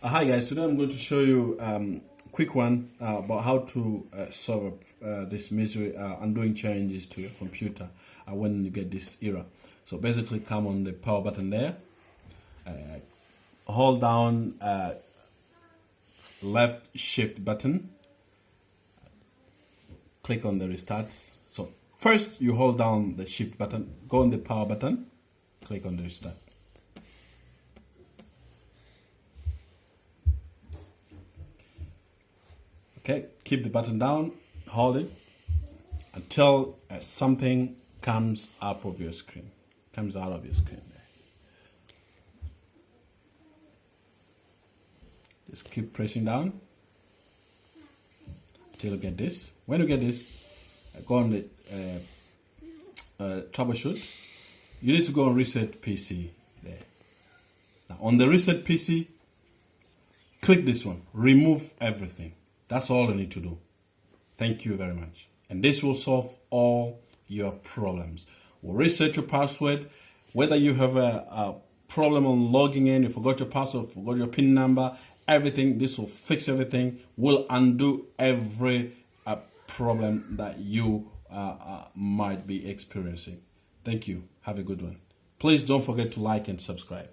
Uh, hi guys, today I'm going to show you um, a quick one uh, about how to uh, solve uh, this misery uh, undoing changes to your computer uh, when you get this error. So basically come on the power button there, hold down left shift button, click on the restarts. So first you hold down the shift button, go on the power button, click on the restart. Okay, keep the button down, hold it until uh, something comes up of your screen, comes out of your screen. Just keep pressing down until you get this. When you get this, uh, go on the uh, uh, troubleshoot. You need to go and reset PC there. Now on the reset PC, click this one, remove everything. That's all you need to do. Thank you very much. And this will solve all your problems. We'll reset your password. Whether you have a, a problem on logging in, you forgot your password, forgot your PIN number, everything, this will fix everything, will undo every uh, problem that you uh, uh, might be experiencing. Thank you. Have a good one. Please don't forget to like and subscribe.